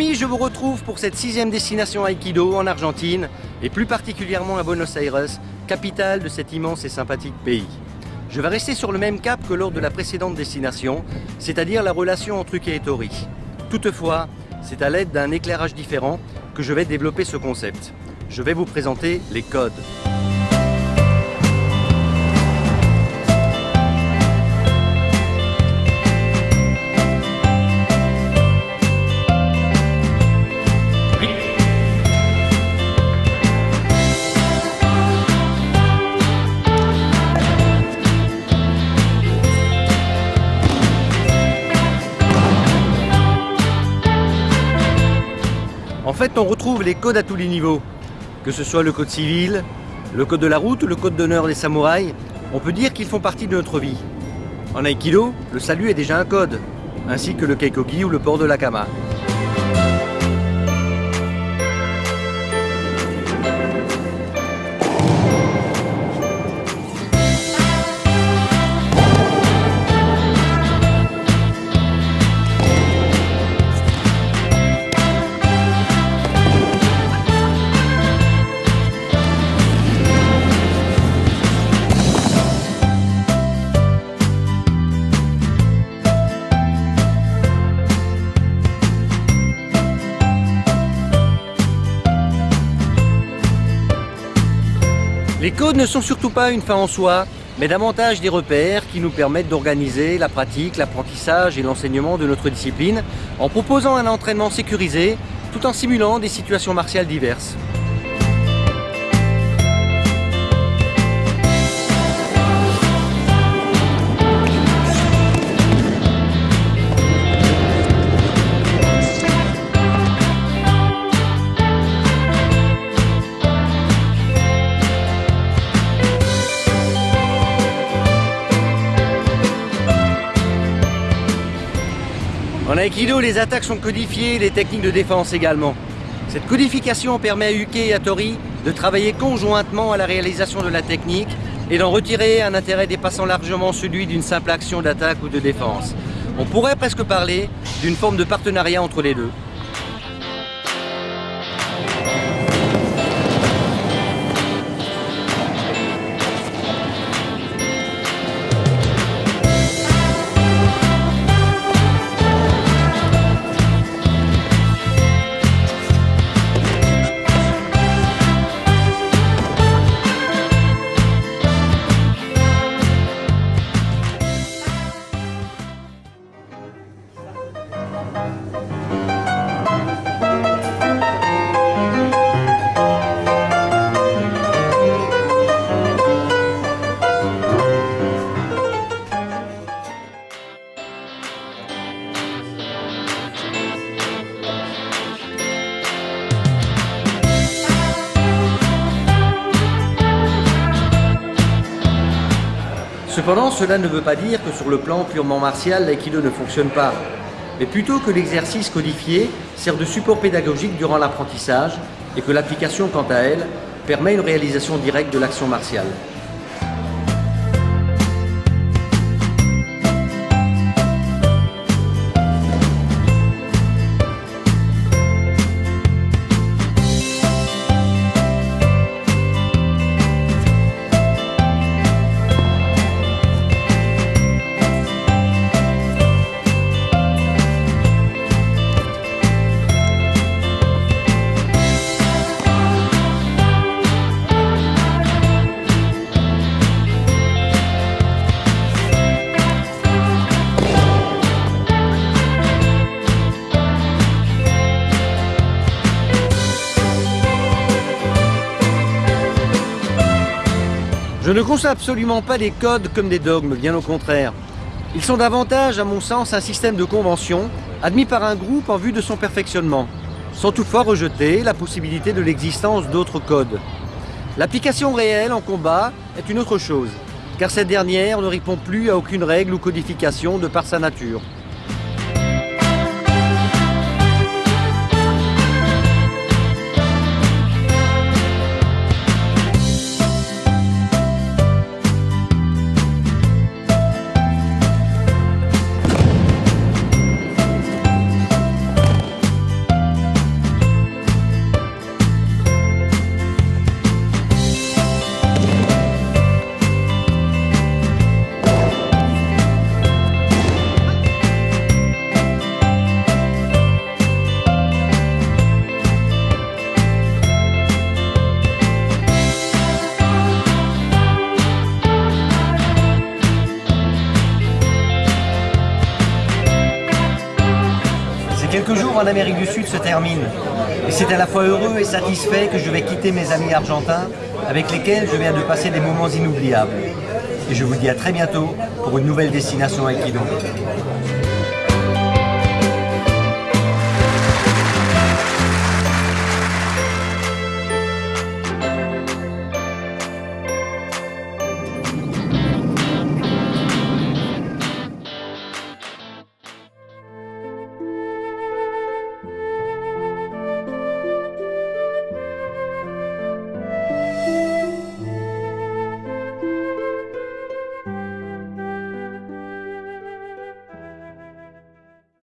je vous retrouve pour cette sixième destination Aikido en Argentine et plus particulièrement à Buenos Aires, capitale de cet immense et sympathique pays. Je vais rester sur le même cap que lors de la précédente destination, c'est-à-dire la relation entre Uke et Tori. Toutefois, c'est à l'aide d'un éclairage différent que je vais développer ce concept. Je vais vous présenter les codes. Fait, on retrouve les codes à tous les niveaux. Que ce soit le code civil, le code de la route ou le code d'honneur des samouraïs, on peut dire qu'ils font partie de notre vie. En Aikido, le salut est déjà un code, ainsi que le keikogi ou le port de la Les codes ne sont surtout pas une fin en soi, mais davantage des repères qui nous permettent d'organiser la pratique, l'apprentissage et l'enseignement de notre discipline en proposant un entraînement sécurisé tout en simulant des situations martiales diverses. Aikido, les attaques sont codifiées, les techniques de défense également. Cette codification permet à Uke et à Tori de travailler conjointement à la réalisation de la technique et d'en retirer un intérêt dépassant largement celui d'une simple action d'attaque ou de défense. On pourrait presque parler d'une forme de partenariat entre les deux. Cependant, cela ne veut pas dire que sur le plan purement martial, l'aïkido ne fonctionne pas, mais plutôt que l'exercice codifié sert de support pédagogique durant l'apprentissage et que l'application, quant à elle, permet une réalisation directe de l'action martiale. Je ne conçois absolument pas les codes comme des dogmes, bien au contraire. Ils sont davantage, à mon sens, un système de convention admis par un groupe en vue de son perfectionnement, sans toutefois rejeter la possibilité de l'existence d'autres codes. L'application réelle en combat est une autre chose, car cette dernière ne répond plus à aucune règle ou codification de par sa nature. En Amérique du Sud se termine. Et c'est à la fois heureux et satisfait que je vais quitter mes amis argentins avec lesquels je viens de passer des moments inoubliables. Et je vous dis à très bientôt pour une nouvelle destination Aikido.